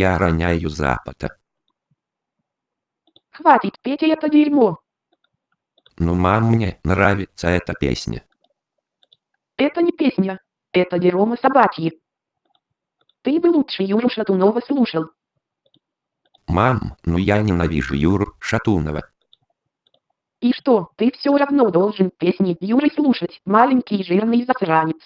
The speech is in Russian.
я роняю запада. Хватит петь это дерьмо. Ну мам, мне нравится эта песня. Это не песня. Это дерьмо собачьи. Ты бы лучше Юру Шатунова слушал. Мам, ну я ненавижу Юру Шатунова. И что, ты все равно должен песни Юры слушать, маленький жирный засранец.